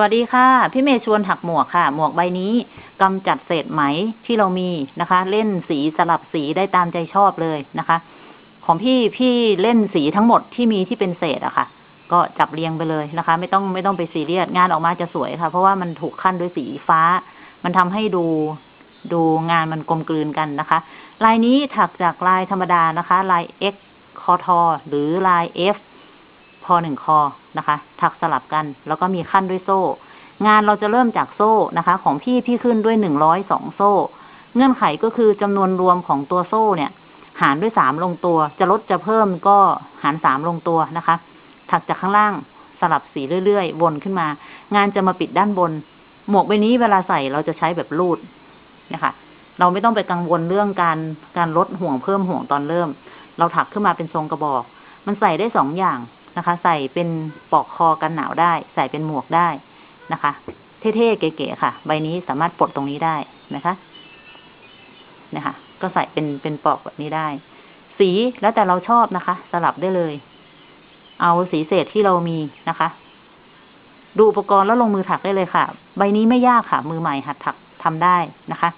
วัสดีค่ะ พี่เมย์ชวนถักหมวกค่ะ หมวกใบนี้กำจัดเศษไหมที่เรามีนะคะ เล่นสีสลับสีได้ตามใจชอบเลยนะคะ ของพี่พี่เล่นสีทั้งหมดที่มีที่เป็นเศษอะค่ะ ก็จับเรียงไปเลยนะคะ ไม่ต้องไม่ต้องไปซีเรียสงานออกมาจะสวยค่ะ เพราะว่ามันถูกขั้นด้วยสีฟ้า มันทำให้ดูดูงานมันกลมกลืนกันนะคะ ลายนี้ถักจากลายธรรมดานะคะ ลาย X คอทอหรือลาย F พอหนึ่งคอ นะคะ ถักสลับกัน แล้วก็มีขั้นด้วยโซ่ งานเราจะเริ่มจากโซ่นะคะ ของพี่พี่ขึ้นด้วยหนึ่งร้อยสองโซ่ เงื่อนไขก็คือจำนวนรวมของตัวโซ่เนี่ย หารด้วยสามลงตัว จะลดจะเพิ่มก็หารสามลงตัวนะคะ ถักจากข้างล่างสลับสีเรื่อยๆ วนขึ้นมา งานจะมาปิดด้านบน หมวกใบนี้เวลาใส่เราจะใช้แบบรูดนะคะเราไม่ต้องไปกังวลเรื่องการการลดห่วงเพิ่มห่วงตอนเริ่ม เราถักขึ้นมาเป็นทรงกระบอก มันใส่ได้สองอย่าง นะคะ ใส่เป็นปลอกคอกันหนาวได้ ใส่เป็นหมวกได้นะคะ เท่ๆเก๋ๆค่ะ ใบนี้สามารถปลดตรงนี้ได้นะคะนะคะ ก็ใส่เป็นเป็นปลอกแบบนี้ได้ สีแล้วแต่เราชอบนะคะ สลับได้เลย เอาสีเศษที่เรามีนะคะ ดูอุปกรณ์แล้วลงมือถักได้เลยค่ะ ใบนี้ไม่ยากค่ะ มือใหม่หัดถักทำได้นะคะ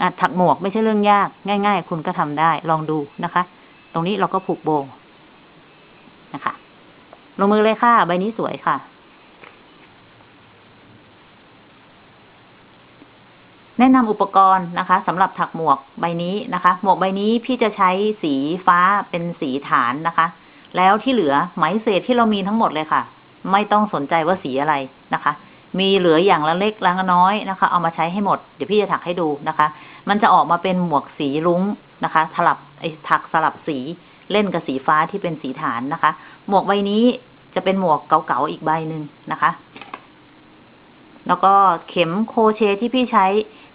อะถักหมวกไม่ใช่เรื่องยาก ง่าย ๆ คุณก็ทำได้ ลองดูนะคะ ตรงนี้เราก็ผูกโบ ลงมือเลยค่ะ ใบนี้สวยค่ะ แนะนำอุปกรณ์นะคะสำหรับถักหมวกใบนี้นะคะ หมวกใบนี้พี่จะใช้สีฟ้าเป็นสีฐานนะคะ แล้วที่เหลือไหมเศษที่เรามีทั้งหมดเลยค่ะ ไม่ต้องสนใจว่าสีอะไรนะคะ มีเหลืออย่างละเล็กละน้อยนะคะ เอามาใช้ให้หมด เดี๋ยวพี่จะถักให้ดูนะคะ มันจะออกมาเป็นหมวกสีรุ้งนะคะสลับไอ้ถักสลับสีเล่นกับสีฟ้าที่เป็นสีฐานนะคะ หมวกใบนี้ จะเป็นหมวกเก่าๆอีกใบหนึ่งนะคะ แล้วก็เข็มโคเชที่พี่ใช้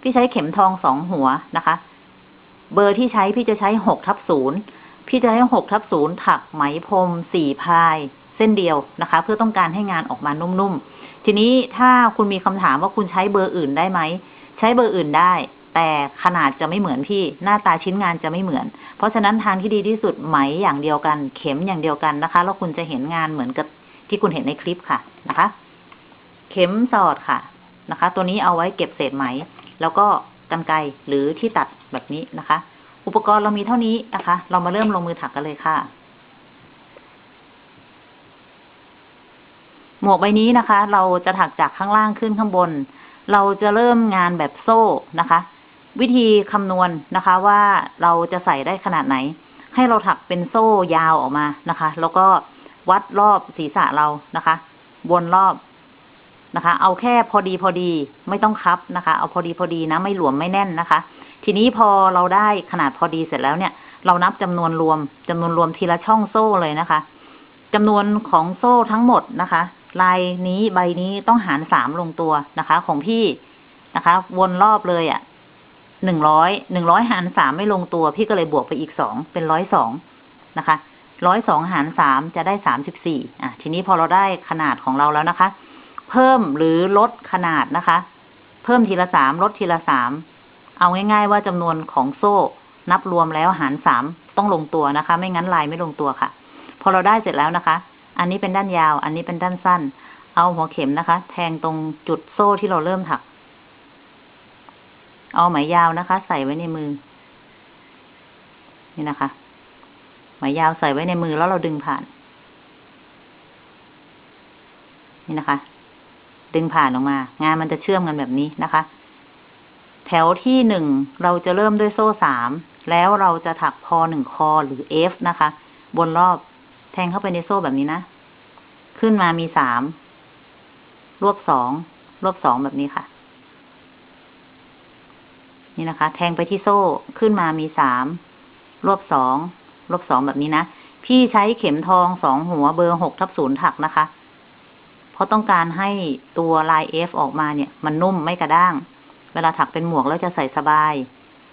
พี่ใช้เข็มทองสองหัวนะคะ เบอร์ที่ใช้พี่จะใช้หกทับศูนย์พี่จะใช้หกทับศูนย์ถักไหมพรมสี่พายเส้นเดียวนะคะ เพื่อต้องการให้งานออกมานุ่มๆ ทีนี้ถ้าคุณมีคำถามว่าคุณใช้เบอร์อื่นได้ไหม ใช้เบอร์อื่นได้ แต่ขนาดจะไม่เหมือนพี่หน้าตาชิ้นงานจะไม่เหมือน เพราะฉะนั้นทางที่ดีที่สุดไหมอย่างเดียวกัน เข็มอย่างเดียวกันนะคะ แล้วคุณจะเห็นงานเหมือนกับที่คุณเห็นในคลิปค่ะนะคะ เข็มสอดค่ะนะคะ ตัวนี้เอาไว้เก็บเศษไหม แล้วก็กันไกรหรือที่ตัดแบบนี้นะคะ อุปกรณ์เรามีเท่านี้นะคะ เรามาเริ่มลงมือถักกันเลยค่ะ หมวกใบนี้นะคะ เราจะถักจากข้างล่างขึ้นข้างบน เราจะเริ่มงานแบบโซ่นะคะ วิธีคำนวณนะคะ ว่าเราจะใส่ได้ขนาดไหน ให้เราถักเป็นโซ่ยาวออกมานะคะ แล้วก็วัดรอบศีรษะเรานะคะ วนรอบนะคะ เอาแค่พอดีพอดีไม่ต้องคับนะคะ เอาพอดีพอดีนะไม่หลวมไม่แน่นนะคะ ทีนี้พอเราได้ขนาดพอดีเสร็จแล้วเนี่ย เรานับจำนวนรวมจำนวนรวมทีละช่องโซ่เลยนะคะจำนวนของโซ่ทั้งหมดนะคะ ลายนี้ใบนี้ต้องหารสามลงตัวนะคะ ของพี่นะคะ วนรอบเลยอะ่ะ หนึ่งร้อยหนึ่งร้อยหารสามไม่ลงตัว พี่ก็เลยบวกไปอีกสองเป็นร้อยสองนะคะร้อยสองหารสามจะได้สามสิบสี่อะ ทีนี้พอเราได้ขนาดของเราแล้วนะคะ เพิ่มหรือลดขนาดนะคะ เพิ่มทีละสามลดทีละสามเอาง่าย ๆ ว่าจำนวนของโซ่นับรวมแล้วหารสามต้องลงตัวนะคะ ไม่งั้นลายไม่ลงตัวค่ะ พอเราได้เสร็จแล้วนะคะ อันนี้เป็นด้านยาว อันนี้เป็นด้านสั้น เอาหัวเข็มนะคะ แทงตรงจุดโซ่ที่เราเริ่มถัก เอาไหมยาวนะคะ ใส่ไว้ในมือ นี่นะคะ ไหมยาวใส่ไว้ในมือแล้วเราดึงผ่าน นี่นะคะ ดึงผ่านออกมา งานมันจะเชื่อมกันแบบนี้นะคะ แถวที่หนึ่งเราจะเริ่มด้วยโซ่สามแล้วเราจะถักพอหนึ่งคอหรือเอฟนะคะ บนรอบแทงเข้าไปในโซ่แบบนี้นะ ขึ้นมามีสามรวบสองรวบสองแบบนี้ค่ะ นี่นะคะ แทงไปที่โซ่ขึ้นมามีสามรวบสองรวบสองแบบนี้นะ พี่ใช้เข็มทองสองหัวเบอร์หกทับศูนย์ถักนะคะ เพราะต้องการให้ตัวลายเอฟออกมาเนี่ย มันนุ่มไม่กระด้าง เวลาถักเป็นหมวกแล้วจะใส่สบาย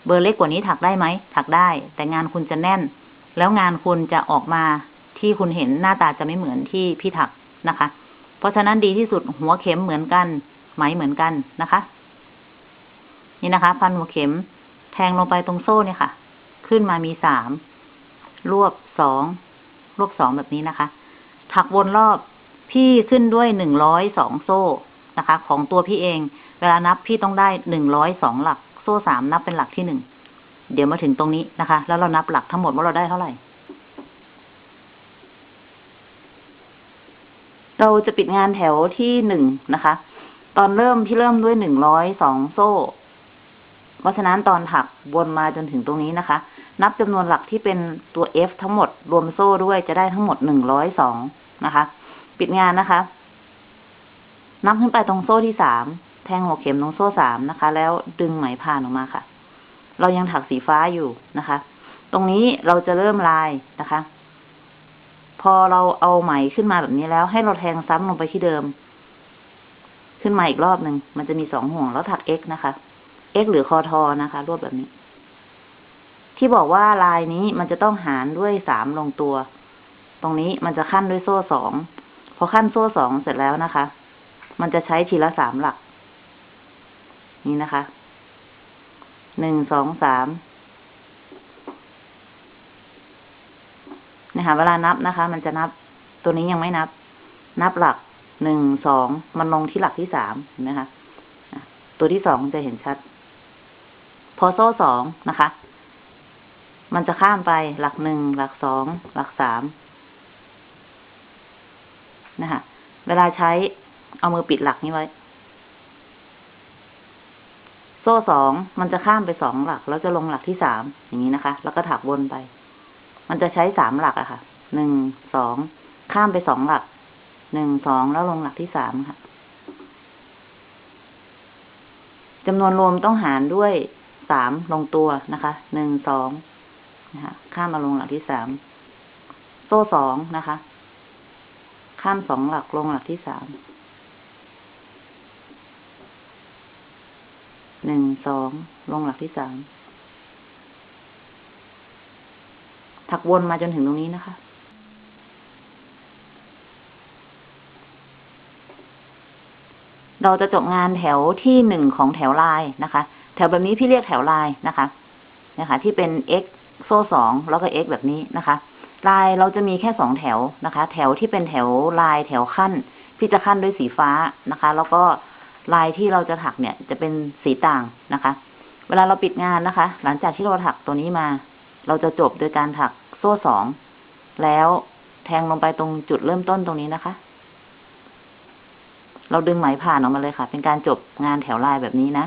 เบอร์เล็กกว่านี้ถักได้ไหม ถักได้ แต่งานคุณจะแน่น แล้วงานคุณจะออกมาที่คุณเห็นหน้าตาจะไม่เหมือนที่พี่ถักนะคะ เพราะฉะนั้นดีที่สุดหัวเข็มเหมือนกัน ไหมเหมือนกันนะคะ นี่นะคะ พันหัวเข็มแทงลงไปตรงโซ่เนี่ยค่ะ ขึ้นมามีสามรวบสองรวบสองแบบนี้นะคะ ถักวนรอบพี่ขึ้นด้วยหนึ่งร้อยสองโซ่นะคะ ของตัวพี่เอง เวลานับพี่ต้องได้หนึ่งร้อยสองหลัก โซ่สามนับเป็นหลักที่หนึ่งเดี๋ยวมาถึงตรงนี้นะคะ แล้วเรานับหลักทั้งหมดว่าเราได้เท่าไหร่ เราจะปิดงานแถวที่หนึ่งนะคะ ตอนเริ่มที่เริ่มด้วยหนึ่งร้อยสองโซ่ เพราะฉะนั้นตอนถักวนมาจนถึงตรงนี้นะคะ นับจำนวนหลักที่เป็นตัว F ทั้งหมดรวมโซ่ด้วยจะได้ทั้งหมดหนึ่งร้อยสองนะคะ ปิดงานนะคะ นับขึ้นไปตรงโซ่ที่สามแทงหัวเข็มตรงโซ่สามนะคะ แล้วดึงไหมผ่านออกมาค่ะ เรายังถักสีฟ้าอยู่นะคะ ตรงนี้เราจะเริ่มลายนะคะ พอเราเอาไหมขึ้นมาแบบนี้แล้ว ให้เราแทงซ้ำลงไปที่เดิม ขึ้นมาอีกรอบหนึ่งมันจะมีสองห่วงแล้วถัก x นะคะ x หรือคอทอนะคะ รวบแบบนี้ ที่บอกว่าลายนี้มันจะต้องหารด้วยสามลงตัว ตรงนี้มันจะขั้นด้วยโซ่สองพอขั้นโซ่สองเสร็จแล้วนะคะ มันจะใช้ทีละสามหลัก นี่นะคะหนึ่งสองสามนะคะเวลานับนะคะ มันจะนับตัวนี้ยังไม่นับ นับหลักหนึ่งสองมันลงที่หลักที่สามเห็นไหมคะตัวที่สองจะเห็นชัด อโซ่สองนะคะ มันจะข้ามไปหลักหนึ่งหลักสองหลักสามนะคะ เวลาใช้เอามือปิดหลักนี้ไว้ โซ่สองมันจะข้ามไปสองหลัก แล้วจะลงหลักที่สามอย่างนี้นะคะ แล้วก็ถักวนไป มันจะใช้สามหลักอะค่ะหนึ่งสองข้ามไปสองหลักหนึ่งสองแล้วลงหลักที่สามค่ะจำนวนรวมต้องหารด้วย สามลงตัวนะคะ หนึ่งสองนะคะ ข้ามมาลงหลักที่สาม โซ่สองนะคะ ข้ามสองหลักลงหลักที่สาม หนึ่งสองลงหลักที่สาม ถักวนมาจนถึงตรงนี้นะคะเราจะจบงานแถวที่หนึ่งของแถวลายนะคะ แถวแบบนี้พี่เรียกแถวลายนะคะนะคะ ที่เป็น x โซ่สองแล้วก็ x แบบนี้นะคะ ลายเราจะมีแค่สองแถวนะคะ แถวที่เป็นแถวลายแถวขั้น พี่จะขั้นด้วยสีฟ้านะคะ แล้วก็ลายที่เราจะถักเนี่ย จะเป็นสีต่างนะคะ เวลาเราปิดงานนะคะ หลังจากที่เราถักตัวนี้มา เราจะจบโดยการถักโซ่สองแล้วแทงลงไปตรงจุดเริ่มต้นตรงนี้นะคะ เราดึงไหมผ่านออกมาเลยค่ะ เป็นการจบงานแถวลายแบบนี้นะ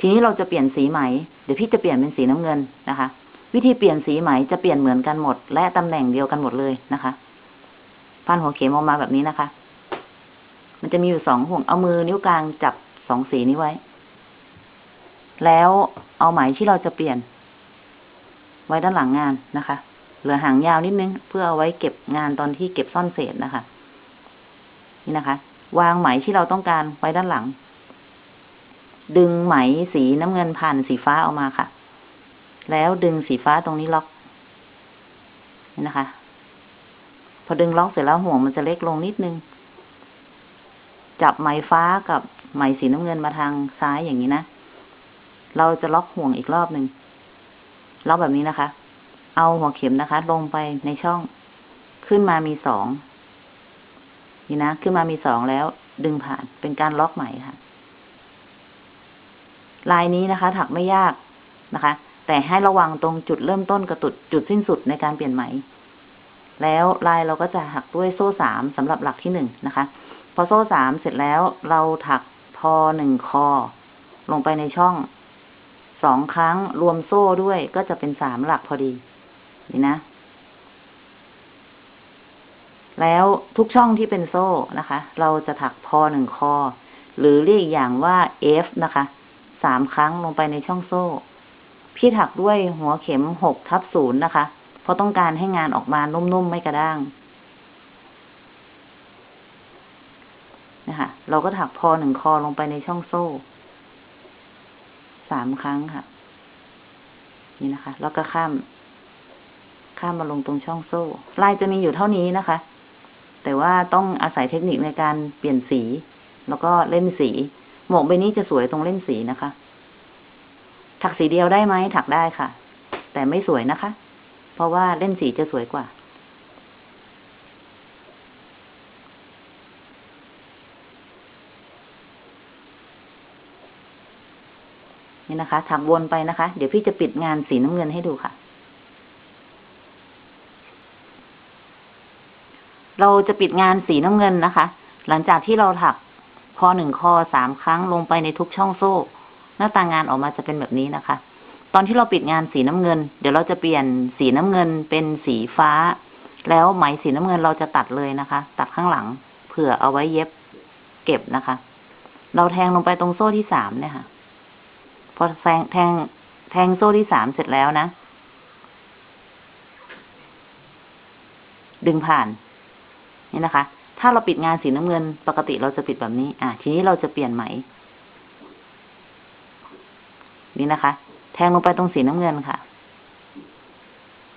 ทีนี้เราจะเปลี่ยนสีไหม เดี๋ยวพี่จะเปลี่ยนเป็นสีน้ำเงินนะคะ วิธีเปลี่ยนสีไหมจะเปลี่ยนเหมือนกันหมด และตำแหน่งเดียวกันหมดเลยนะคะพันหัวเข็มออกมาแบบนี้นะคะ มันจะมีอยู่สองห่วงเอามือนิ้วกลางจับสองสีนี้ไว้ แล้วเอาไหมที่เราจะเปลี่ยน ไว้ด้านหลังงานนะคะ เหลือหางยาวนิดนึง เพื่อเอาไว้เก็บงานตอนที่เก็บซ่อนเศษนะคะ นี่นะคะ วางไหมที่เราต้องการไว้ด้านหลัง ดึงไหมสีน้ำเงินผ่านสีฟ้าออกมาค่ะ แล้วดึงสีฟ้าตรงนี้ล็อกนี่นะคะ พอดึงล็อกเสร็จแล้วห่วงมันจะเล็กลงนิดนึง จับไหมฟ้ากับไหมสีน้ำเงินมาทางซ้ายอย่างนี้นะ เราจะล็อกห่วงอีกรอบหนึ่งล็อกแบบนี้นะคะ เอาหัวเข็มนะคะ ลงไปในช่องขึ้นมามีสองนี่นะ ขึ้นมามีสองแล้วดึงผ่านเป็นการล็อกใหม่ค่ะ ลายนี้นะคะ ถักไม่ยากนะคะ แต่ให้ระวังตรงจุดเริ่มต้นกับจุดจุดสิ้นสุดในการเปลี่ยนไหม แล้วลายเราก็จะหักด้วยโซ่สามสำหรับหลักที่หนึ่งนะคะ พอโซ่สามเสร็จแล้วเราถักพอหนึ่งคอ ลงไปในช่องสองครั้งรวมโซ่ด้วยก็จะเป็นสามหลักพอดี นี่นะ แล้วทุกช่องที่เป็นโซ่นะคะ เราจะถักพอหนึ่งคอ หรือเรียกอีกอย่างว่า F นะคะ สามครั้งลงไปในช่องโซ่ พี่ถักด้วยหัวเข็มหกทับศูนย์นะคะ เพราะต้องการให้งานออกมานุ่มๆไม่กระด้างนะคะเราก็ถักพอหนึ่งคอลงไปในช่องโซ่สามครั้งค่ะ นี่นะคะ แล้วก็ข้าม ข้ามมาลงตรงช่องโซ่ ลายจะมีอยู่เท่านี้นะคะ แต่ว่าต้องอาศัยเทคนิคในการเปลี่ยนสี แล้วก็เล่นสี หมวกใบนี้จะสวยตรงเล่นสีนะคะ ถักสีเดียวได้ไหมถักได้ค่ะ แต่ไม่สวยนะคะ เพราะว่าเล่นสีจะสวยกว่า นี่นะคะ ถักวนไปนะคะ เดี๋ยวพี่จะปิดงานสีน้ำเงินให้ดูค่ะเราจะปิดงานสีน้ำเงินนะคะ หลังจากที่เราถัก คอหนึ่งคอสามครั้งลงไปในทุกช่องโซ่ หน้าตางานออกมาจะเป็นแบบนี้นะคะ ตอนที่เราปิดงานสีน้ำเงิน เดี๋ยวเราจะเปลี่ยนสีน้ำเงินเป็นสีฟ้า แล้วไหมสีน้ำเงินเราจะตัดเลยนะคะ ตัดข้างหลัง เผื่อเอาไว้เย็บเก็บนะคะ เราแทงลงไปตรงโซ่ที่สามเนี่ยค่ะ พอแทงแทงแทงโซ่ที่สามเสร็จแล้วนะ ดึงผ่าน นี่นะคะ ถ้าเราปิดงานสีน้ำเงิน ปกติเราจะปิดแบบนี้ อะ ทีนี้เราจะเปลี่ยนไหม นี่นะคะ แทงลงไปตรงสีน้ำเงินค่ะ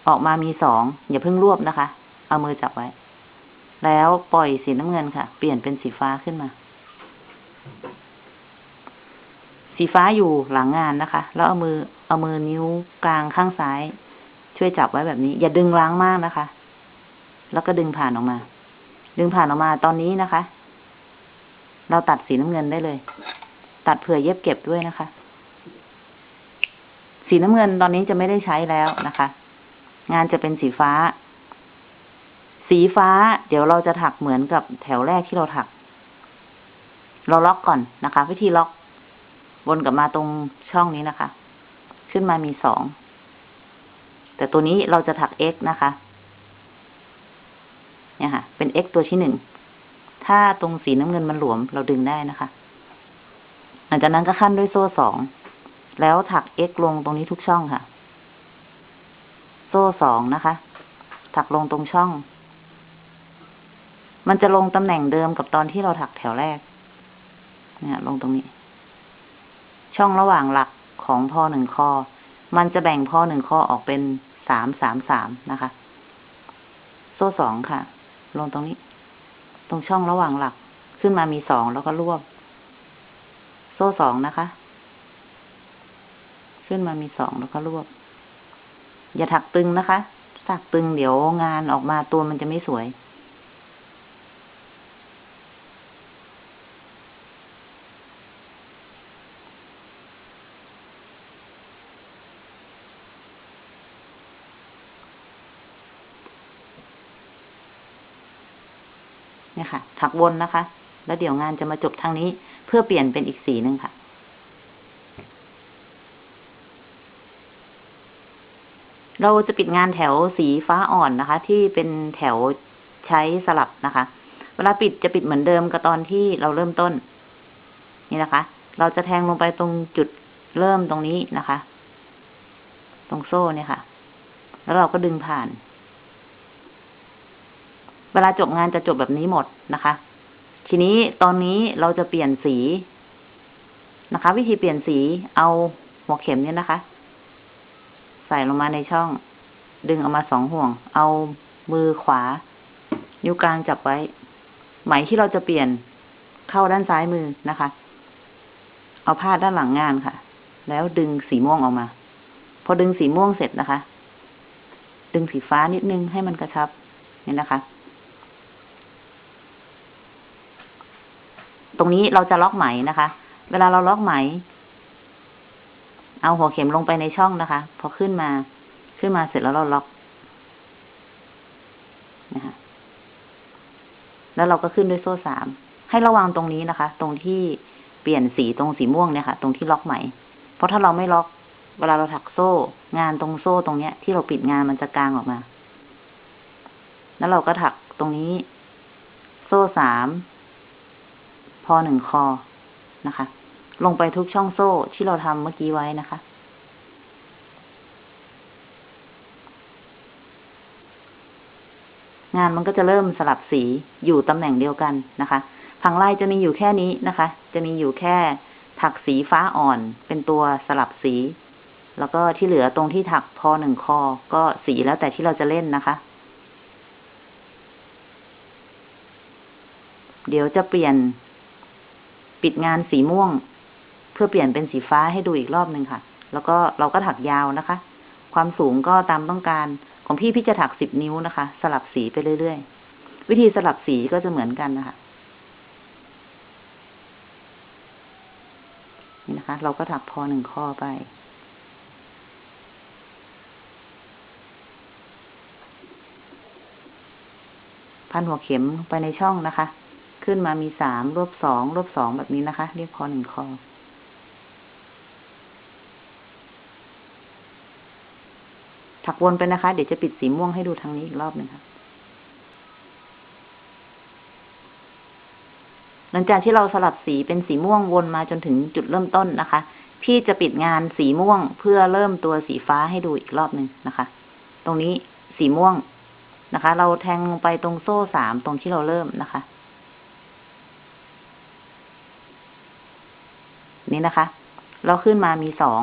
ออกมามีสอง อย่าเพิ่งรวบนะคะ เอามือจับไว้ แล้วปล่อยสีน้ำเงินค่ะ เปลี่ยนเป็นสีฟ้าขึ้นมา สีฟ้าอยู่หลังงานนะคะ แล้วเอามือ เอามือนิ้วกลางข้างซ้าย ช่วยจับไว้แบบนี้ อย่าดึงล้างมากนะคะ แล้วก็ดึงผ่านออกมา ดึงผ่านออกมาตอนนี้นะคะ เราตัดสีน้ำเงินได้เลย ตัดเผื่อเย็บเก็บด้วยนะคะ สีน้ำเงินตอนนี้จะไม่ได้ใช้แล้วนะคะ งานจะเป็นสีฟ้า สีฟ้า เดี๋ยวเราจะถักเหมือนกับแถวแรกที่เราถัก เราล็อกก่อนนะคะ วิธีล็อกวนกลับมาตรงช่องนี้นะคะ ขึ้นมามีสอง แต่ตัวนี้เราจะถัก x นะคะ เนี่ยค่ะ เป็น x ตัวที่หนึ่ง ถ้าตรงสีน้ำเงินมันหลวมเราดึงได้นะคะ หลังจากนั้นก็ขั้นด้วยโซ่สอง แล้วถัก x ลงตรงนี้ทุกช่องค่ะ โซ่สองนะคะ ถักลงตรงช่อง มันจะลงตำแหน่งเดิมกับตอนที่เราถักแถวแรก เนี่ยลงตรงนี้ ช่องระหว่างหลักของพอหนึ่งคอ มันจะแบ่งพอหนึ่งคอออกเป็นสามสามสามนะคะ โซ่สองค่ะ ลงตรงนี้ ตรงช่องระหว่างหลัก ขึ้นมามีสองแล้วก็รวบ โซ่สองนะคะ ขึ้นมามีสองแล้วก็รวบ อย่าถักตึงนะคะ ถักตึงเดี๋ยวงานออกมาตัวมันจะไม่สวย ถักวนนะคะ แล้วเดี๋ยวงานจะมาจบทางนี้ เพื่อเปลี่ยนเป็นอีกสีหนึ่งค่ะเราจะปิดงานแถวสีฟ้าอ่อนนะคะ ที่เป็นแถวใช้สลับนะคะ เวลาปิดจะปิดเหมือนเดิมกับตอนที่เราเริ่มต้น นี่นะคะ เราจะแทงลงไปตรงจุดเริ่มตรงนี้นะคะ ตรงโซ่เนี่ยค่ะ แล้วเราก็ดึงผ่าน เวลาจบงานจะจบแบบนี้หมดนะคะ ทีนี้ตอนนี้เราจะเปลี่ยนสีนะคะ วิธีเปลี่ยนสีเอาหัวเข็มเนี่ยนะคะ ใส่ลงมาในช่อง ดึงออกมาสองห่วง เอามือขวา นิ้วกลางจับไว้ ไหมที่เราจะเปลี่ยนเข้าด้านซ้ายมือนะคะ เอาผ้าด้านหลังงานค่ะ แล้วดึงสีม่วงออกมา พอดึงสีม่วงเสร็จนะคะ ดึงสีฟ้านิดนึงให้มันกระชับนี่นะคะ ตรงนี้เราจะล็อกไหมนะคะ เวลาเราล็อกไหม เอาหัวเข็มลงไปในช่องนะคะ พอขึ้นมา ขึ้นมาเสร็จแล้วเราล็อกนะคะแล้วเราก็ขึ้นด้วยโซ่สาม ให้ระวังตรงนี้นะคะ ตรงที่เปลี่ยนสีตรงสีม่วงเนี่ยค่ะ ตรงที่ล็อกไหม เพราะถ้าเราไม่ล็อก เวลาเราถักโซ่ งานตรงโซ่ตรงเนี้ย ที่เราปิดงานมันจะกลางออกมา แล้วเราก็ถักตรงนี้ โซ่สาม พอหนึ่งคอนะคะ ลงไปทุกช่องโซ่ที่เราทำเมื่อกี้ไว้นะคะ งานมันก็จะเริ่มสลับสีอยู่ตำแหน่งเดียวกันนะคะผังลายจะมีอยู่แค่นี้นะคะ จะมีอยู่แค่ถักสีฟ้าอ่อนเป็นตัวสลับสี แล้วก็ที่เหลือตรงที่ถักพอหนึ่งคอ ก็สีแล้วแต่ที่เราจะเล่นนะคะ เดี๋ยวจะเปลี่ยน ปิดงานสีม่วง เพื่อเปลี่ยนเป็นสีฟ้าให้ดูอีกรอบหนึ่งค่ะ แล้วก็เราก็ถักยาวนะคะ ความสูงก็ตามต้องการของพี่พี่จะถักสิบนิ้วนะคะ สลับสีไปเรื่อยๆ วิธีสลับสีก็จะเหมือนกันนะคะนี่นะคะนะคะเราก็ถักพอหนึ่งข้อไป พันหัวเข็มไปในช่องนะคะ ขึ้นมามีสามรวบสองรวบสองแบบนี้นะคะ เรียกพอหนึ่งข้อถักวนไปนะคะ เดี๋ยวจะปิดสีม่วงให้ดูทางนี้อีกรอบหนึ่งค่ะ หลังจากที่เราสลับสีเป็นสีม่วงวนมาจนถึงจุดเริ่มต้นนะคะ พี่จะปิดงานสีม่วงเพื่อเริ่มตัวสีฟ้าให้ดูอีกรอบหนึ่งนะคะ ตรงนี้สีม่วงนะคะ เราแทงลงไปตรงโซ่สามตรงที่เราเริ่มนะคะ นี่นะคะ เราขึ้นมามีสอง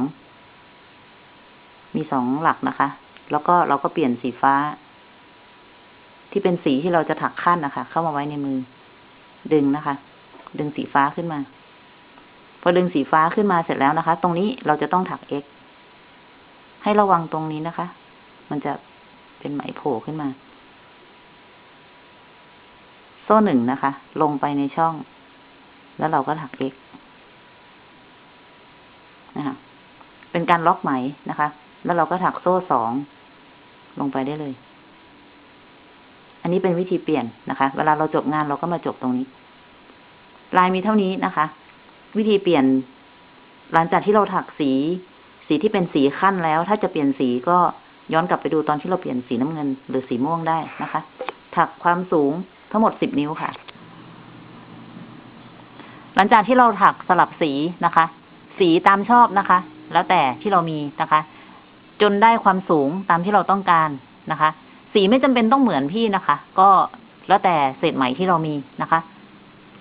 มีสองหลักนะคะ แล้วก็เราก็เปลี่ยนสีฟ้า ที่เป็นสีที่เราจะถักขั้นนะคะ เข้ามาไว้ในมือ ดึงนะคะ ดึงสีฟ้าขึ้นมา พอดึงสีฟ้าขึ้นมาเสร็จแล้วนะคะ ตรงนี้เราจะต้องถัก x ให้ระวังตรงนี้นะคะ มันจะเป็นไหมโผล่ขึ้นมา โซ่หนึ่งนะคะ ลงไปในช่อง แล้วเราก็ถัก x นะคะเป็นการล็อกไหมนะคะ แล้วเราก็ถักโซ่สองลงไปได้เลย อันนี้เป็นวิธีเปลี่ยนนะคะ เวลาเราจบงานเราก็มาจบตรงนี้ ลายมีเท่านี้นะคะ วิธีเปลี่ยน หลังจากที่เราถักสี สีที่เป็นสีขั้นแล้ว ถ้าจะเปลี่ยนสีก็ย้อนกลับไปดูตอนที่เราเปลี่ยนสีน้ำเงิน หรือสีม่วงได้นะคะ ถักความสูงทั้งหมดสิบนิ้วค่ะ หลังจากที่เราถักสลับสีนะคะ สีตามชอบนะคะ แล้วแต่ที่เรามีนะคะ จนได้ความสูงตามที่เราต้องการนะคะ สีไม่จำเป็นต้องเหมือนพี่นะคะ ก็แล้วแต่เศษไหมที่เรามีนะคะ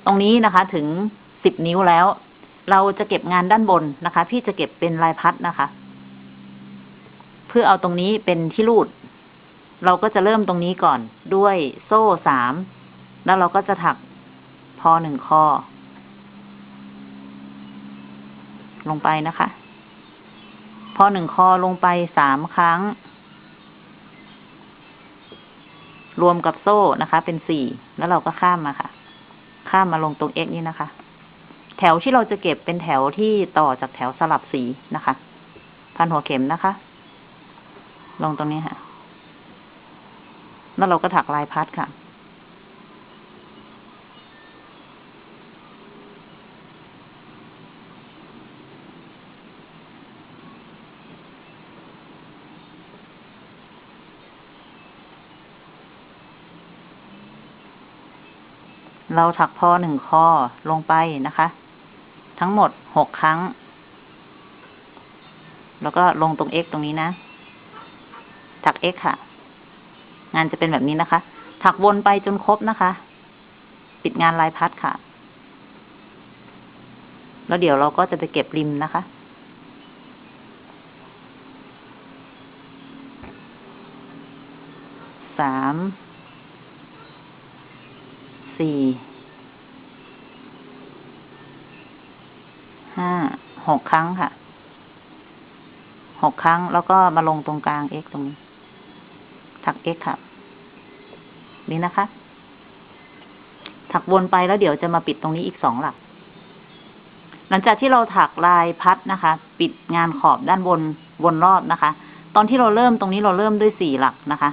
ตรงนี้นะคะถึงสิบนิ้วแล้ว เราจะเก็บงานด้านบนนะคะ พี่จะเก็บเป็นลายพัดนะคะ เพื่อเอาตรงนี้เป็นที่รูด เราก็จะเริ่มตรงนี้ก่อนด้วยโซ่สามแล้วเราก็จะถักพอหนึ่งคอ ลงไปนะคะ พอหนึ่งคอลงไปสามครั้ง รวมกับโซ่นะคะ เป็นสี่แล้วเราก็ข้ามมาค่ะ ข้ามมาลงตรง x นี่นะคะ แถวที่เราจะเก็บเป็นแถวที่ต่อจากแถวสลับสีนะคะ พันหัวเข็มนะคะ ลงตรงนี้ค่ะ แล้วเราก็ถักลายพัดค่ะ เราถักพอหนึ่งคอลงไปนะคะ ทั้งหมดหกครั้ง แล้วก็ลงตรง x ตรงนี้นะ ถัก x ค่ะ งานจะเป็นแบบนี้นะคะ ถักวนไปจนครบนะคะ ปิดงานลายพัดค่ะ แล้วเดี๋ยวเราก็จะไปเก็บริมนะคะ สาม สี่ ห้า ห กครั้งค่ะหกครั้งแล้วก็มาลงตรงกลาง x ตรงนี้ ถัก x ค่ะ นี่นะคะ ถักวนไปแล้วเดี๋ยวจะมาปิดตรงนี้อีกสองหลัก หลังจากที่เราถักลายพัดนะคะ ปิดงานขอบด้านบนวนรอบนะคะ ตอนที่เราเริ่มตรงนี้เราเริ่มด้วยสี่หลักนะคะ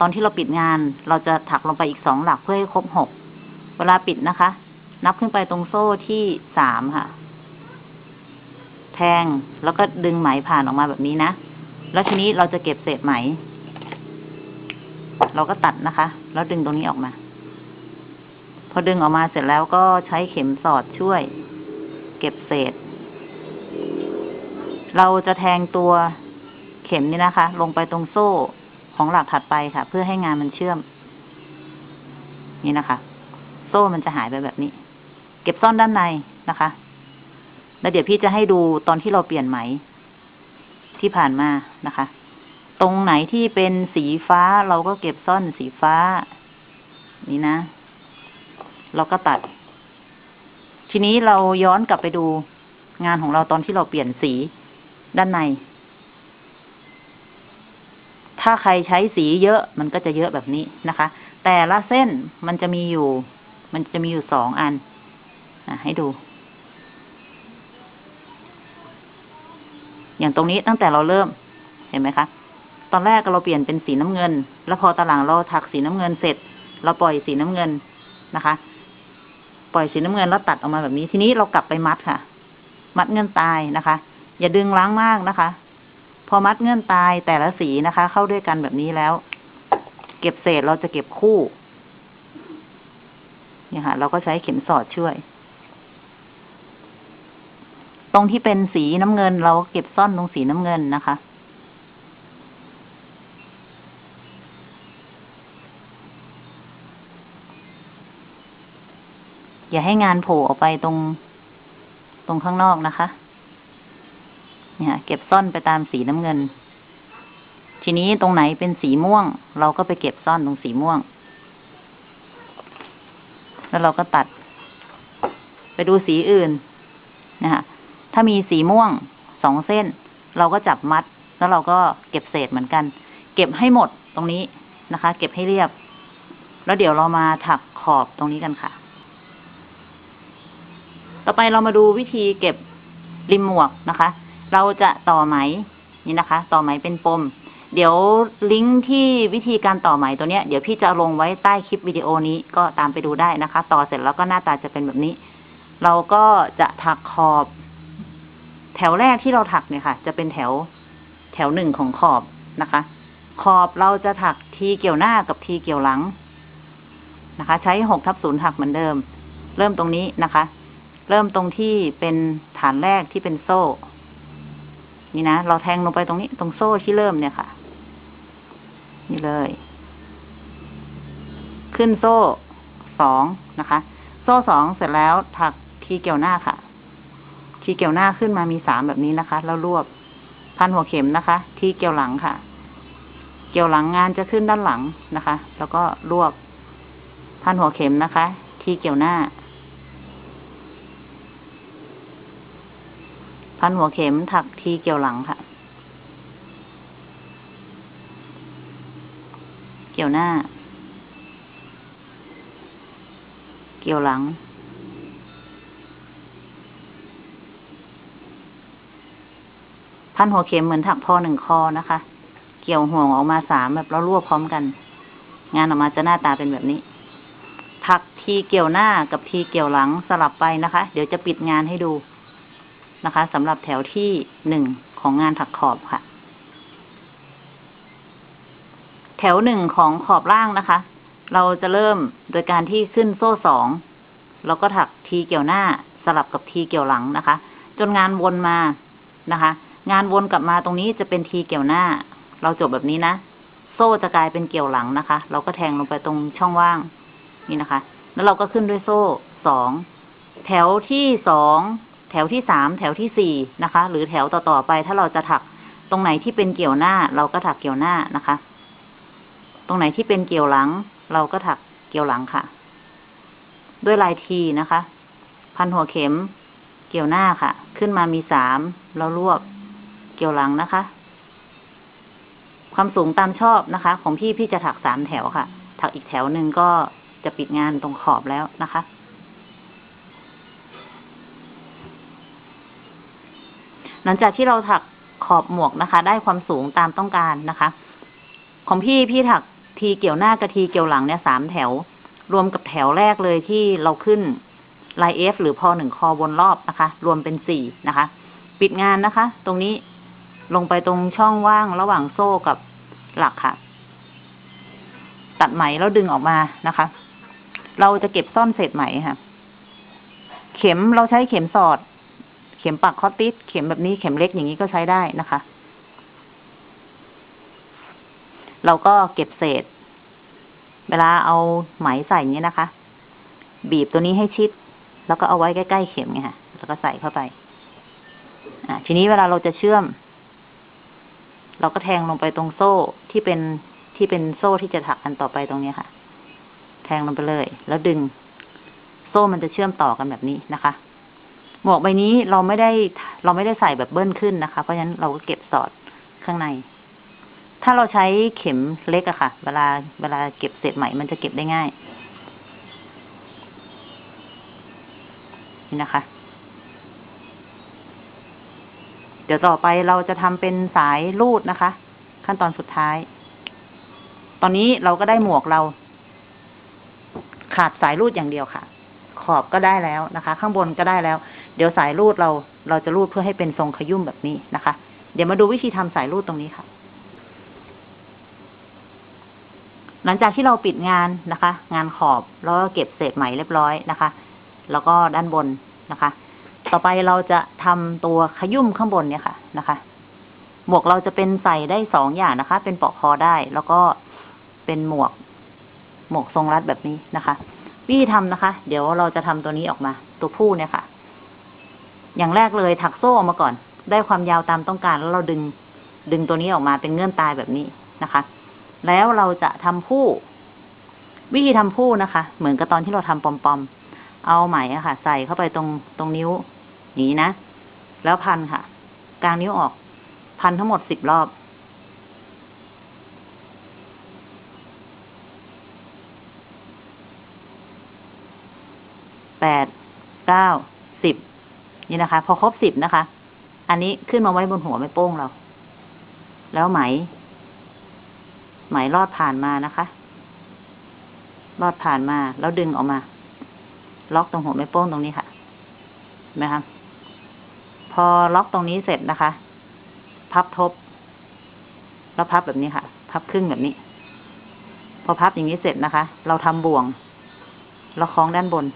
ตอนที่เราปิดงานเราจะถักลงไปอีกสองหลักเพื่อให้ครบหก เวลาปิดนะคะ นับขึ้นไปตรงโซ่ที่สามค่ะ ทง แล้วก็ดึงไหมผ่านออกมาแบบนี้นะ แล้วทีนี้เราจะเก็บเศษไหม เราก็ตัดนะคะ แล้วดึงตรงนี้ออกมา พอดึงออกมาเสร็จแล้วก็ใช้เข็มสอดช่วย เก็บเศษ เราจะแทงตัวเข็มนี่นะคะ ลงไปตรงโซ่ของหลักถัดไปค่ะ เพื่อให้งานมันเชื่อม นี่นะคะ โซ่มันจะหายไปแบบนี้ เก็บซ่อนด้านในนะคะ แล้วเดี๋ยวพี่จะให้ดูตอนที่เราเปลี่ยนไหม ที่ผ่านมานะคะ ตรงไหนที่เป็นสีฟ้าเราก็เก็บซ่อนสีฟ้า นี่นะ เราก็ตัด ทีนี้เราย้อนกลับไปดูงานของเราตอนที่เราเปลี่ยนสีด้านใน ถ้าใครใช้สีเยอะมันก็จะเยอะแบบนี้นะคะ แต่ละเส้นมันจะมีอยู่ มันจะมีอยู่สองอัน อะ ให้ดู อย่างตรงนี้ตั้งแต่เราเริ่ม เห็นไหมคะ ตอนแรกเราเปลี่ยนเป็นสีน้ำเงิน แล้วพอตอนหลังเราถักสีน้ำเงินเสร็จ เราปล่อยสีน้ำเงินนะคะ ปล่อยสีน้ำเงินแล้วตัดออกมาแบบนี้ ทีนี้เรากลับไปมัดค่ะ มัดเงื่อนตายนะคะ อย่าดึงล้างมากนะคะ พอมัดเงื่อนตายแต่ละสีนะคะ เข้าด้วยกันแบบนี้แล้ว เก็บเศษเราจะเก็บคู่เนี่ยค่ะ เราก็ใช้เข็มสอดช่วย ตรงที่เป็นสีน้ำเงิน เราเก็บซ่อนตรงสีน้ำเงินนะคะ อย่าให้งานโผล่ออกไปตรง ตรงข้างนอกนะคะ เนี่ยเก็บซ่อนไปตามสีน้ำเงิน ทีนี้ตรงไหนเป็นสีม่วง เราก็ไปเก็บซ่อนตรงสีม่วง แล้วเราก็ตัด ไปดูสีอื่นนะคะ ถ้ามีสีม่วงสองเส้น เราก็จับมัด แล้วเราก็เก็บเศษเหมือนกัน เก็บให้หมดตรงนี้นะคะ เก็บให้เรียบ แล้วเดี๋ยวเรามาถักขอบตรงนี้กันค่ะ ต่อไปเรามาดูวิธีเก็บริมหมวกนะคะ เราจะต่อไหมนี่นะคะ ต่อไหมเป็นปม เดี๋ยวลิงก์ที่วิธีการต่อไหมตัวเนี้ยเดี๋ยวพี่จะลงไว้ใต้คลิปวิดีโอนี้ก็ตามไปดูได้นะคะ ต่อเสร็จแล้วก็หน้าตาจะเป็นแบบนี้ เราก็จะถักขอบ แถวแรกที่เราถักเนี่ยค่ะ จะเป็นแถวแถวหนึ่งของขอบนะคะ ขอบเราจะถักทีเกี่ยวหน้ากับทีเกี่ยวหลังนะคะ ใช้หกทับศูนย์ถักเหมือนเดิม เริ่มตรงนี้นะคะ เริ่มตรงที่เป็นฐานแรกที่เป็นโซ่ นี่นะ เราแทงลงไปตรงนี้ ตรงโซ่ที่เริ่มเนี่ยค่ะ นี่เลย ขึ้นโซ่สองนะคะ โซ่สองเสร็จแล้วถักทีเกี่ยวหน้าค่ะ ทีเกี่ยวหน้าขึ้นมามีสามแบบนี้นะคะ แล้วรวบพันหัวเข็มนะคะ ทีเกี่ยวหลังค่ะ เกี่ยวหลังงานจะขึ้นด้านหลังนะคะ แล้วก็รวบพันหัวเข็มนะคะ ทีเกี่ยวหน้า พันหัวเข็มถักทีเกี่ยวหลังค่ะ เกี่ยวหน้า เกี่ยวหลัง พันหัวเข็มเหมือนถักพอหนึ่งคอนะคะ เกี่ยวห่วงออกมาสามแบบแล้วรวบพร้อมกัน งานออกมาจะหน้าตาเป็นแบบนี้ ถักทีเกี่ยวหน้ากับทีเกี่ยวหลังสลับไปนะคะ เดี๋ยวจะปิดงานให้ดูนะคะสำหรับแถวที่หนึ่งของงานถักขอบค่ะ แถวหนึ่งของขอบล่างนะคะ เราจะเริ่มโดยการที่ขึ้นโซ่สองแล้วก็ถักทีเกี่ยวหน้าสลับกับทีเกี่ยวหลังนะคะ จนงานวนมานะคะ งานวนกลับมาตรงนี้จะเป็นทีเกี่ยวหน้า เราจบแบบนี้นะ โซ่จะกลายเป็นเกี่ยวหลังนะคะ เราก็แทงลงไปตรงช่องว่าง นี่นะคะ แล้วเราก็ขึ้นด้วยโซ่สอง แถวที่สอง แถวที่สาม แถวที่สี่นะคะ หรือแถวต่อๆไป ถ้าเราจะถักตรงไหนที่เป็นเกี่ยวหน้า เราก็ถักเกี่ยวหน้านะคะ ตรงไหนที่เป็นเกี่ยวหลัง เราก็ถักเกี่ยวหลังค่ะ ด้วยลายทีนะคะ พันหัวเข็ม เกี่ยวหน้าค่ะ ขึ้นมามีสามแล้วรวบ เกี่ยวหลังนะคะ ความสูงตามชอบนะคะ ของพี่พี่จะถักสามแถวค่ะ ถักอีกแถวหนึ่งก็จะปิดงานตรงขอบแล้วนะคะหลังจากที่เราถักขอบหมวกนะคะ ได้ความสูงตามต้องการนะคะ ของพี่พี่ถักทีเกี่ยวหน้ากับทีเกี่ยวหลังเนี่ยสามแถว รวมกับแถวแรกเลยที่เราขึ้นลายเอฟหรือพอหนึ่งคอวนรอบนะคะ รวมเป็นสี่นะคะ ปิดงานนะคะ ตรงนี้ ลงไปตรงช่องว่างระหว่างโซ่กับหลักค่ะ ตัดไหมแล้วดึงออกมานะคะ เราจะเก็บซ่อนเศษไหมค่ะ เข็มเราใช้เข็มสอด เข็มปักคอตติสเข็มแบบนี้เข็มเล็กอย่างนี้ก็ใช้ได้นะคะ เราก็เก็บเศษ เวลาเอาไหมใส่อย่างนี้นะคะ บีบตัวนี้ให้ชิด แล้วก็เอาไว้ใกล้ๆเข็มไงค่ะ แล้วก็ใส่เข้าไป อ่าทีนี้เวลาเราจะเชื่อม เราก็แทงลงไปตรงโซ่ที่เป็นที่เป็นโซ่ที่จะถักกันต่อไปตรงนี้ค่ะ แทงลงไปเลย แล้วดึง โซ่มันจะเชื่อมต่อกันแบบนี้นะคะ หมวกใบนี้เราไม่ได้ เราไม่ได้ใส่แบบเบิ้ลขึ้นนะคะ เพราะฉะนั้นเราก็เก็บสอดข้างใน ถ้าเราใช้เข็มเล็กอะค่ะ เวลาเวลาเก็บเศษไหมมันจะเก็บได้ง่ายนี่นะคะ แดี๋ยวต่อไปเราจะทำเป็นสายรูดนะคะ ขั้นตอนสุดท้าย ตอนนี้เราก็ได้หมวกเรา ขาดสายรูดอย่างเดียวค่ะ ขอบก็ได้แล้วนะคะ ข้างบนก็ได้แล้ว เดี๋ยวสายรูดเรา เราจะรูดเพื่อให้เป็นทรงขยุ่มแบบนี้นะคะ เดี๋ยวมาดูวิธีทำสายรูดตรงนี้ค่ะ หลังจากที่เราปิดงานนะคะ งานขอบแล้วก็เก็บเศษไหมเรียบร้อยนะคะ แล้วก็ด้านบนนะคะ ต่อไปเราจะทำตัวขยุ่มข้างบนเนี่ยค่ะนะคะ หมวกเราจะเป็นใส่ได้สองอย่างนะคะ เป็นปลอกคอได้ แล้วก็เป็นหมวก หมวกทรงรัดแบบนี้นะคะ วิธีทำนะคะ เดี๋ยวเราจะทำตัวนี้ออกมา ตัวผู้เนี่ยค่ะ อย่างแรกเลยถักโซ่ออกมาก่อน ได้ความยาวตามต้องการแล้วเราดึง ดึงตัวนี้ออกมาเป็นเงื่อนตายแบบนี้นะคะ แล้วเราจะทำผู้ วิธีทำผู้นะคะ เหมือนกับตอนที่เราทำปอมๆเอาไหมอะค่ะ ใส่เข้าไปตรงตรงนิ้ว อย่างนี้นะ แล้วพันค่ะ กลางนิ้วออก พันทั้งหมดสิบรอบ แปด เก้า สิบ นี่นะคะ พอครบสิบนะคะ อันนี้ขึ้นมาไว้บนหัวไม่โป้งเรา แล้วไหม ไหมลอดผ่านมานะคะลอดผ่านมาแล้วดึงออกมา ล็อกตรงหัวไม่โป้งตรงนี้ค่ะเห็นไหมคะ พอล็อกตรงนี้เสร็จนะคะ พับทบ แล้วพับแบบนี้ค่ะ พับครึ่งแบบนี้ พอพับอย่างนี้เสร็จนะคะ เราทำบ่วง เราคล้องด้านบน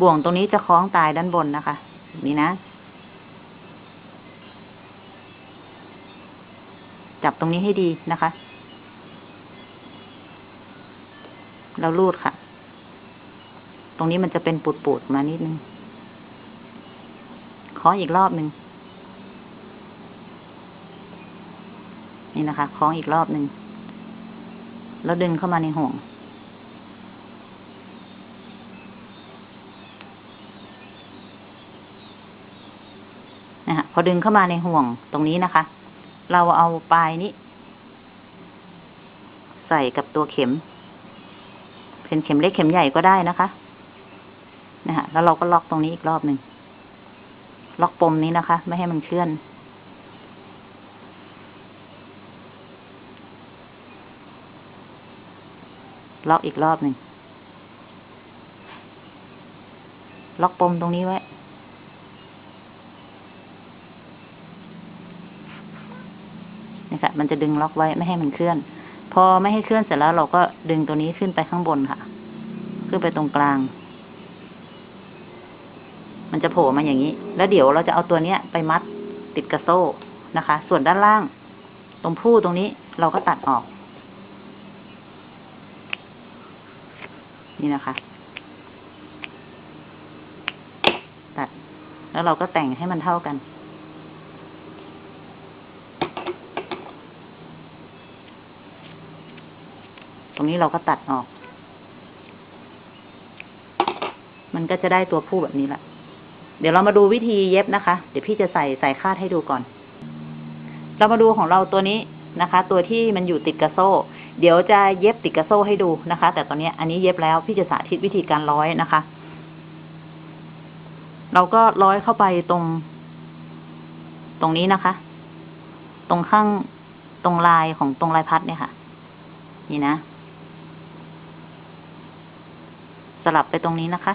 บ่วงตรงนี้จะคล้องตายด้านบนนะคะแบบนี้นะ จับตรงนี้ให้ดีนะคะแล้วรูดค่ะ ตรงนี้มันจะเป็นปูดๆมานิดนึง ขออีกรอบหนึ่งนี่นะคะคล้องอีกรอบหนึ่งแล้วดึงเข้ามาในห่วง นะฮะพอดึงเข้ามาในห่วงตรงนี้นะคะ เราเอาปลายนี้ ใส่กับตัวเข็ม เป็นเข็มเล็กเข็มใหญ่ก็ได้นะคะ นะฮะแล้วเราก็ล็อกตรงนี้อีกรอบหนึ่ง ล็อกปมนี้นะคะ ไม่ให้มันเคลื่อน ล็อกอีกรอบหนึ่ง ล็อกปมตรงนี้ไว้ นี่ค่ะ มันจะดึงล็อกไว้ไม่ให้มันเคลื่อน พอไม่ให้เคลื่อนเสร็จแล้วเราก็ดึงตัวนี้ขึ้นไปข้างบนค่ะ ขึ้นไปตรงกลาง มันจะโผล่มาอย่างนี้ แล้วเดี๋ยวเราจะเอาตัวเนี้ยไปมัดติดกระโซ่นะคะ ส่วนด้านล่าง ตรงผู้ตรงนี้เราก็ตัดออก นี่นะคะ ตัด แล้วเราก็แต่งให้มันเท่ากันตรงนี้เราก็ตัดออก มันก็จะได้ตัวผู้แบบนี้แหละ เดี๋ยวเรามาดูวิธีเย็บนะคะ เดี๋ยวพี่จะใส่สายคาดให้ดูก่อน เรามาดูของเราตัวนี้นะคะ ตัวที่มันอยู่ติดกระโซ่ เดี๋ยวจะเย็บติดกระโซ่ให้ดูนะคะ แต่ตอนนี้อันนี้เย็บแล้วพี่จะสาธิตวิธีการร้อยนะคะ เราก็ร้อยเข้าไปตรง ตรงนี้นะคะ ตรงข้างตรงลายของตรงลายพัดเนี่ยค่ะ นี่นะ สลับไปตรงนี้นะคะ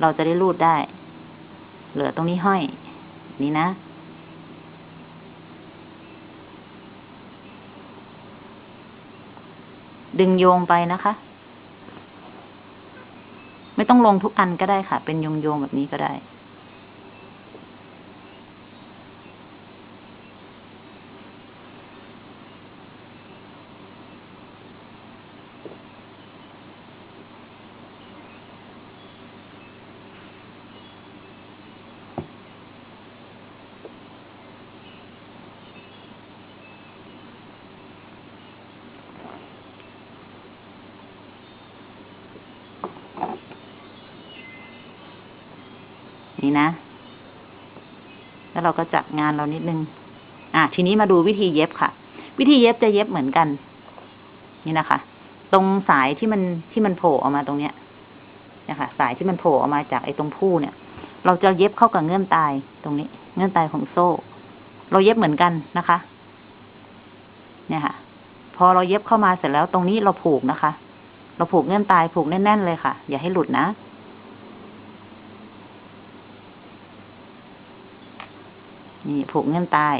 เราจะได้รูดได้ เหลือตรงนี้ห้อย นี่นะ ดึงโยงไปนะคะ ไม่ต้องลงทุกอันก็ได้ค่ะ เป็นโยงโยงๆแบบนี้ก็ได้ เราก็จัดงานเรานิดนึง อะทีนี้มาดูวิธีเย็บค่ะ วิธีเย็บจะเย็บเหมือนกัน นี่นะคะ ตรงสายที่มันที่มันโผล่ออกมาตรงเนี้ยนะคะสายที่มันโผล่ออกมาจากไอ้ตรงผู้เนี่ย เราจะเย็บเข้ากับเงื่อนตายตรงนี้ เงื่อนตายของโซ่ เราเย็บเหมือนกันนะคะ เนี่ยค่ะ พอเราเย็บเข้ามาเสร็จแล้วตรงนี้เราผูกนะคะ เราผูกเงื่อนตายผูกแน่นๆเลยค่ะ อย่าให้หลุดนะ นี่ผูกเงื่อนตาย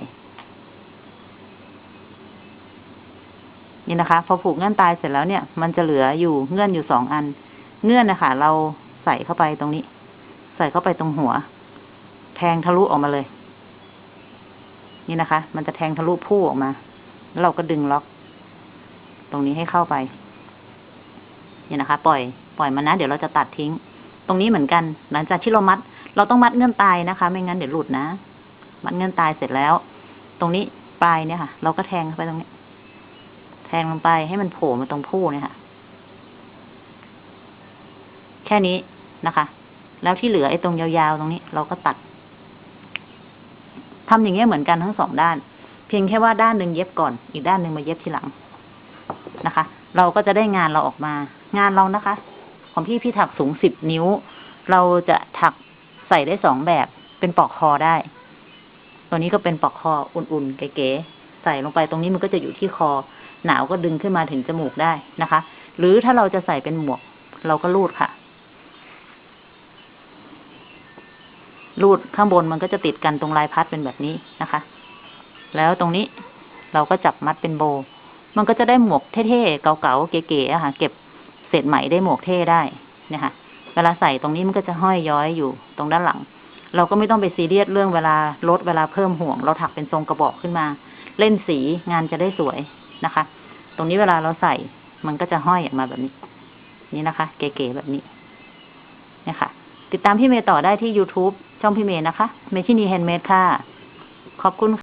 นี่นะคะ พอผูกเงื่อนตายเสร็จแล้วเนี่ย มันจะเหลืออยู่เงื่อนอยู่สองอัน เงื่อนนะคะเราใส่เข้าไปตรงนี้ ใส่เข้าไปตรงหัว แทงทะลุออกมาเลย นี่นะคะ มันจะแทงทะลุผู้ออกมา แล้วเราก็ดึงล็อก ตรงนี้ให้เข้าไป นี่นะคะ ปล่อย ปล่อยมันนะ เดี๋ยวเราจะตัดทิ้ง ตรงนี้เหมือนกัน หลังจากที่เรามัด เราต้องมัดเงื่อนตายนะคะ ไม่งั้นเดี๋ยวหลุดนะ มัดเงื่อนตายเสร็จแล้ว ตรงนี้ปลายเนี่ยค่ะ เราก็แทงเข้าไปตรงนี้ แทงลงไปให้มันโผล่มาตรงผู้เนี่ยค่ะ แค่นี้นะคะ แล้วที่เหลือไอ้ตรงยาวๆตรงนี้ เราก็ตัดทำอย่างเงี้ยเหมือนกันทั้งสองด้าน เพียงแค่ว่าด้านหนึ่งเย็บก่อน อีกด้านหนึ่งมาเย็บทีหลังนะคะ เราก็จะได้งานเราออกมา งานเรานะคะ ของพี่พี่ถักสูงสิบนิ้ว เราจะถักใส่ได้สองแบบเป็นปลอกคอได้ ตัวนี้ก็เป็นปลอกคออุ่นๆ เก๋ๆ ใส่ลงไปตรงนี้มันก็จะอยู่ที่คอ หนาวก็ดึงขึ้นมาถึงจมูกได้นะคะ หรือถ้าเราจะใส่เป็นหมวก เราก็รูดค่ะ รูดข้างบนมันก็จะติดกันตรงลายพัดเป็นแบบนี้นะคะ แล้วตรงนี้เราก็จับมัดเป็นโบ มันก็จะได้หมวกเท่ๆ เก่าๆ เก๋ๆค่ะ เก็บเศษไหมได้หมวกเท่ได้นี่ยค่ะเวลาใส่ตรงนี้มันก็จะห้อยย้อยอยู่ตรงด้านหลัง เราก็ไม่ต้องไปซีเรียสเรื่องเวลาลดเวลาเพิ่มห่วง เราถักเป็นทรงกระบอกขึ้นมา เล่นสีงานจะได้สวยนะคะ ตรงนี้เวลาเราใส่มันก็จะห้อยออกมาแบบนี้ นี่นะคะ เก๋ๆแบบนี้เนี่ยค่ะ ติดตามพี่เมย์ต่อได้ที่ YouTube ช่องพี่เมย์นะคะ เมชินีแฮนด์เมดค่ะ ขอบคุณค่ะ